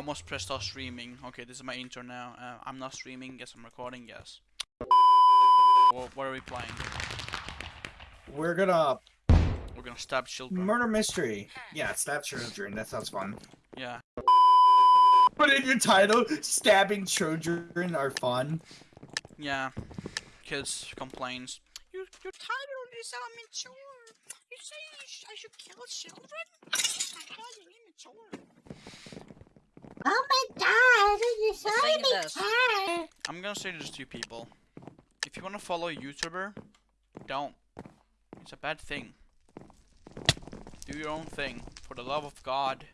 almost pressed start streaming. Okay, this is my intro now. Uh, I'm not streaming. Yes, I'm recording. Yes. What, what are we playing? We're gonna We're gonna stab children. murder mystery. Yeah, stab children. That sounds fun. yeah. Put in your title: stabbing children are fun. Yeah. Kids complains. Your your title is immature. You say I should kill children? My title is immature. Oh my god, Saying this. immature. I'm gonna say this to you people. If you wanna follow a YouTuber, don't. It's a bad thing. Do your own thing. For the love of God.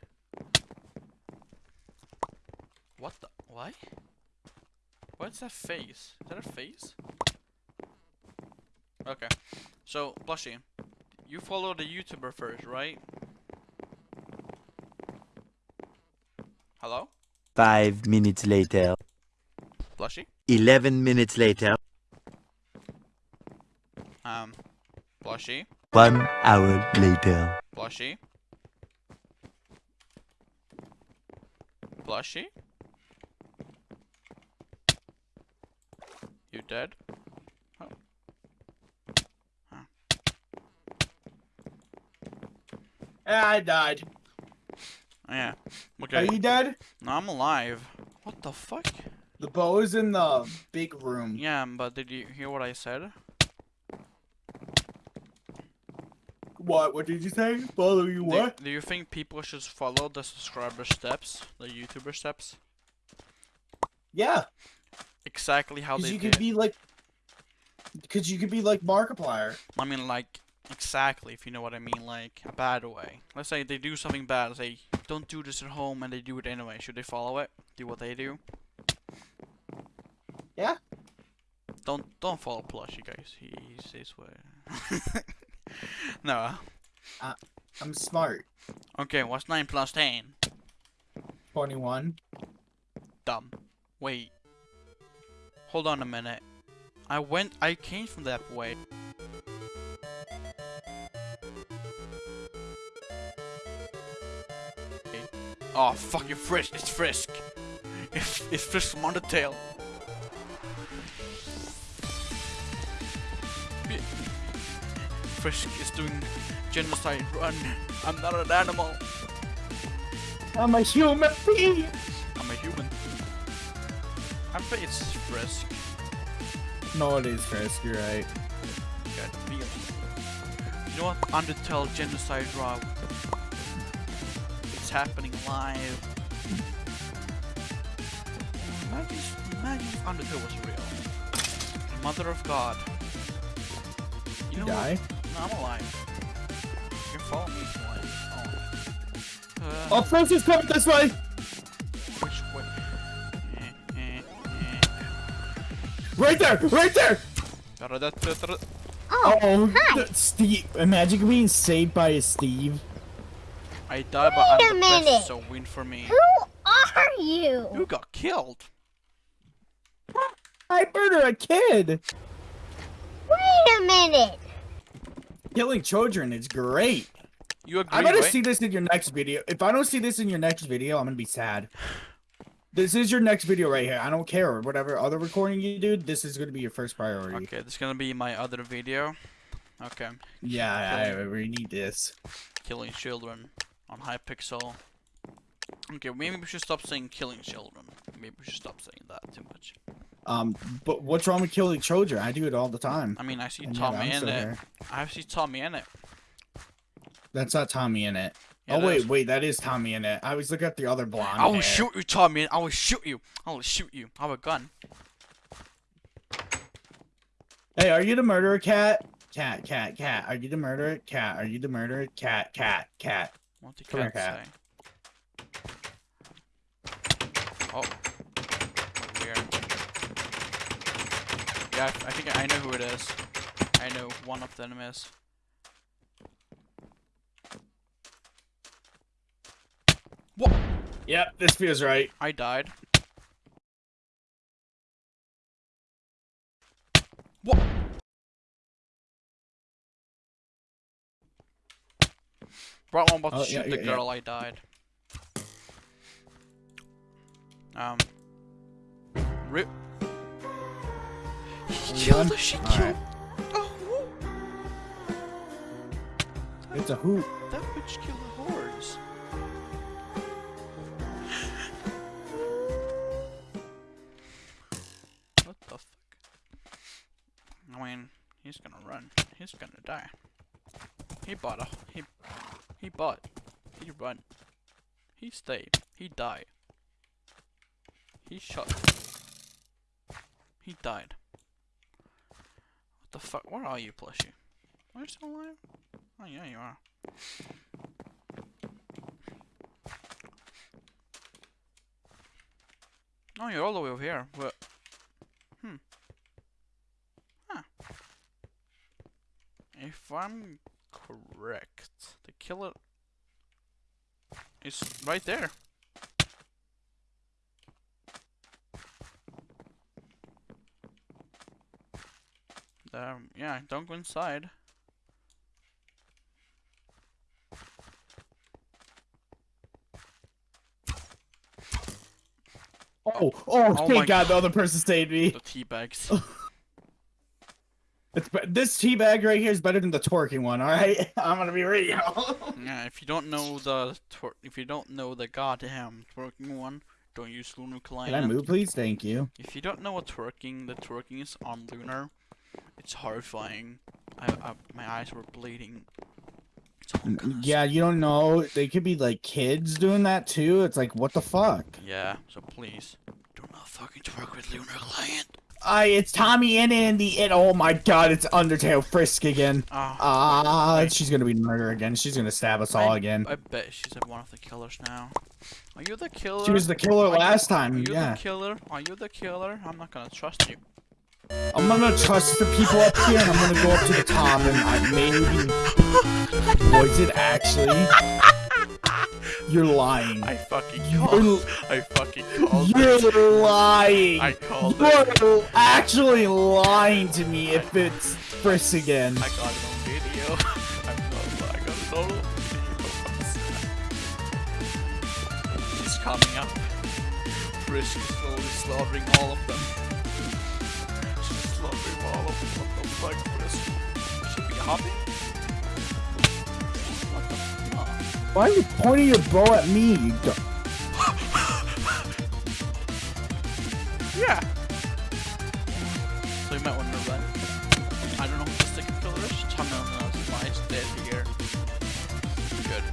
What the Why? What's that face? Is that a face? Okay. So, Blushy, you follow the YouTuber first, right? Hello? Five minutes later. Blushy? Eleven minutes later. Um, Blushy? One hour later. Blushy? Blushy? You dead? Oh. Huh. I died. Yeah. Okay. Are you dead? No, I'm alive. What the fuck? The bow is in the big room. Yeah, but did you hear what I said? What? What did you say? Follow you what? do you think people should follow the subscriber steps? The YouTuber steps? Yeah, Exactly how they you did. could be like, because you could be like Markiplier. I mean, like, exactly, if you know what I mean, like, a bad way. Let's say they do something bad, say, don't do this at home, and they do it anyway. Should they follow it? Do what they do? Yeah. Don't don't follow Plush, you guys. He says what. no. Uh, I'm smart. Okay, what's 9 plus 10? Twenty-one. Dumb. Wait. Hold on a minute. I went, I came from that way. Oh, fuck you, Frisk. It's Frisk. It's, it's Frisk from Undertale. Frisk is doing genocide. Run. I'm not an animal. I'm a human being. I'm a human. I bet it's Frisk. No, it is Frisk. You're right. Got feeling. You know what? Undertale Genocide Raw. It's happening live. Imagine, imagine if Undertale was real. Mother of God. You You know what? die. No, I'm alive. You can follow me if you want. Oh. Uh, Oh, Frisk coming this way. Which way? Eh, eh, eh. Right there. Right there. Oh, Oh, hi. th- Steve. Imagine being saved by a Steve. I died, but Wait I'm a the best, minute. so win for me. Who are you? You got killed. I murder a kid. Wait a minute. Killing children is great. You agree, I better right? see this in your next video. If I don't see this in your next video, I'm gonna be sad. This is your next video right here. I don't care whatever other recording you do. This is gonna be your first priority. Okay, this is gonna be my other video. Okay, Yeah, I, I we need this. killing children on Hypixel. Okay, maybe we should stop saying killing children. Maybe we should stop saying that too much. Um, but what's wrong with killing children? I do it all the time. I mean, I see And TommyInnit. I see TommyInnit. That's not TommyInnit. Yeah, oh wait, is. wait, that is TommyInnit. I was looking at the other blonde. I will hair. shoot you, Tommy. I will shoot you. I will shoot you. I have a gun. Hey, are you the murderer, cat? Cat, cat, cat. Are you the murderer? Cat. Are you the murderer? Cat, cat, cat. What did Come here, cat say? Oh. Weird. Yeah, I I think I know who it is. I know one of them is. What? Yep, this feels right. I died. What? When I'm about to Oh, shoot yeah, the yeah, yeah. girl, I died. Um. Rip. He killed the she All killed. right. It's a hoot. that bitch killed the horse. what the fuck? I mean, he's gonna run. He's gonna die. He bought a he he bought. He run. He stayed. He died. He shot. He died. What the fuck? Where are you, plushie? Are you still alive? Oh yeah, you are. Oh, you're all the way over here. But hmm. Huh. If I'm correct, killer is right there. Um, yeah, don't go inside. Oh, oh, Oh thank my God, the other person saved me. The tea bags. It's this tea bag right here is better than the twerking one. All right, I'm gonna be real. yeah, if you don't know the twer- if you don't know the goddamn twerking one, don't use Lunar Client. Can I move, please? Thank you. If you don't know what twerking, the twerking is on Lunar. It's horrifying. I, I my eyes were bleeding. It's all N- kinda Yeah, you don't know. They could be like kids doing that too. It's like, what the fuck? Yeah, so please do not fucking twerk with Lunar Client. I, it's Tommy and Andy, and oh my God, it's Undertale Frisk again. Ah, Ah, wait. she's gonna be murder again. She's gonna stab us all again. I bet she's one of the killers now. Are you the killer? She was the killer Are you- last Are you Yeah. the killer? Are you the killer? I'm not gonna trust you. I'm gonna trust the people up here, and I'm gonna go up to the top, and I maybe. Was it actually? You're lying. I fucking You're, called. I fucking called you're lying. I called it. You're actually lying to me if it's Frisk again. I got it on video. I'm not, I got it on video. She's coming up. Frisk is slowly slaughtering all of them. She's slaughtering all of them. What the fuck, Frisk? Should be hopping? Why are you pointing your bow at me? You do- Yeah. So you might want to run. I don't know who the second killer is. Tell me on the slides dead here. Good.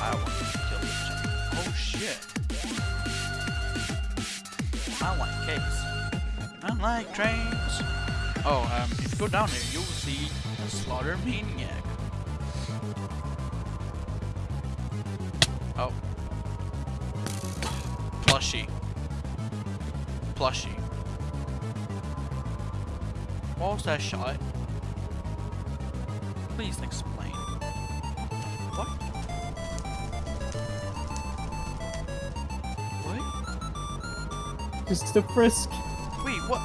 I want to kill this chick. Oh shit. I like cakes. I like trains. Oh, um, if you go down here, you'll see a slaughter maniac. Plushy. What was that shot? Please explain. What? What? Just a Frisk. Wait, what?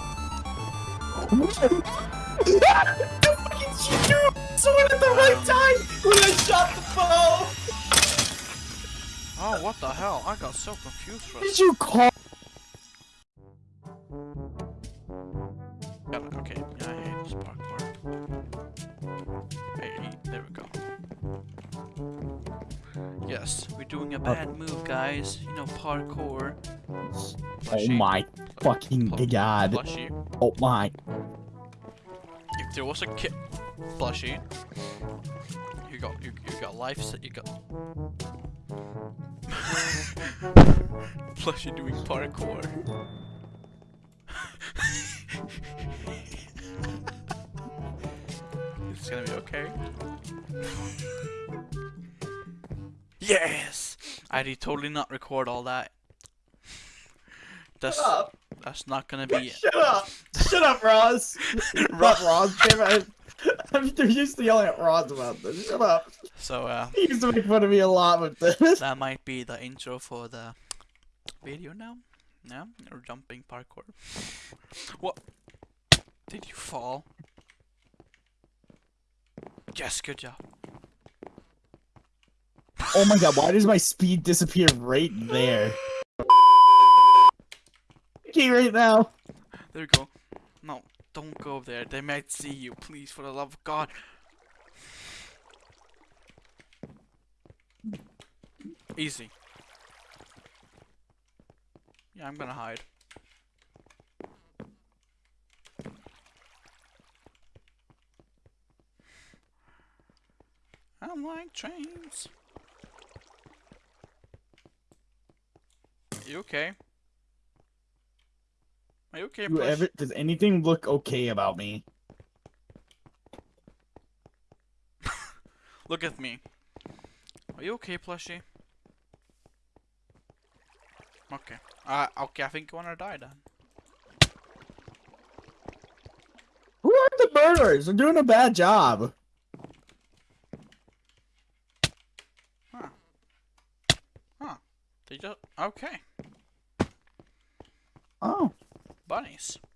she threw someone at the right time when I shot the bow. Oh, what the hell? I got so confused for Did you call? Doing a bad move, guys. You know, parkour. Oh my fucking Pl- god. Plushy. Oh my. If there was a kid, Plushy, you got you, you got life set. You got Plushy doing parkour. it's gonna be okay. yes, I did totally not record all that. That's that's not gonna be. Shut up! Shut up, Roz! Not Roz, damn it. I'm they're used to yelling at Roz about this. Shut up. So uh. He used to make fun of me a lot with this. That might be the intro for the video now. Yeah, or jumping parkour. What? Did you fall? Yes, good job. Oh my god, why does my speed disappear right there? Okay, right now. There we go. No, don't go there. They might see you. Please, for the love of God. Easy. Yeah, I'm gonna hide. I'm like trains. You okay? Are you okay, Do ever, does anything look okay about me? Look at me. Are you okay, plushie? Okay. Uh, okay, I think you wanna die then. Who are the murderers? They're doing a bad job. Huh. Huh. They just okay. Bunnies.